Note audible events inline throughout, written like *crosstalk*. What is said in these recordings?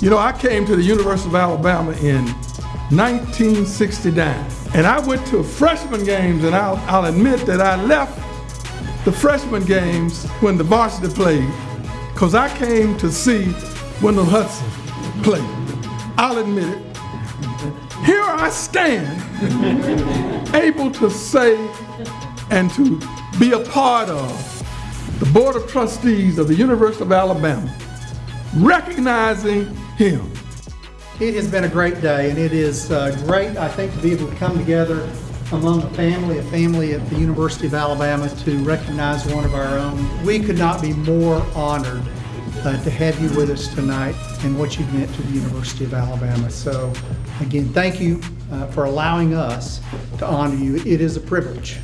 You know, I came to the University of Alabama in 1969, and I went to freshman games, and I'll, I'll admit that I left the freshman games when the varsity played, because I came to see Wendell Hudson play. I'll admit it. Here I stand, *laughs* able to say and to be a part of the Board of Trustees of the University of Alabama, recognizing him. It has been a great day, and it is uh, great, I think, to be able to come together among a family, a family at the University of Alabama to recognize one of our own. We could not be more honored uh, to have you with us tonight and what you've meant to the University of Alabama. So, again, thank you uh, for allowing us to honor you. It is a privilege.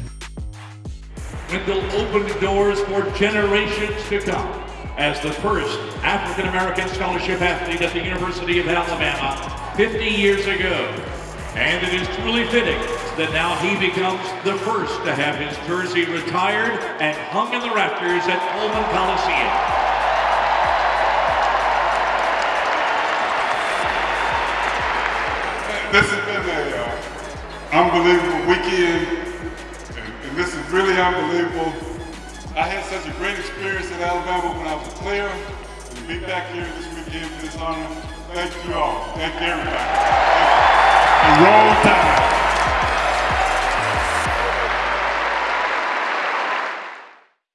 Wendell opened doors for generations to come as the first African American scholarship athlete at the University of Alabama 50 years ago. And it is truly fitting that now he becomes the first to have his jersey retired and hung in the rafters at Coleman Coliseum. This has been an uh, unbelievable weekend, and, and this is really unbelievable. I had such a great experience in Alabama when I was a player, and to be back here this weekend for this honor, thank you all. Thank you everybody. Thank you. Roll Tide.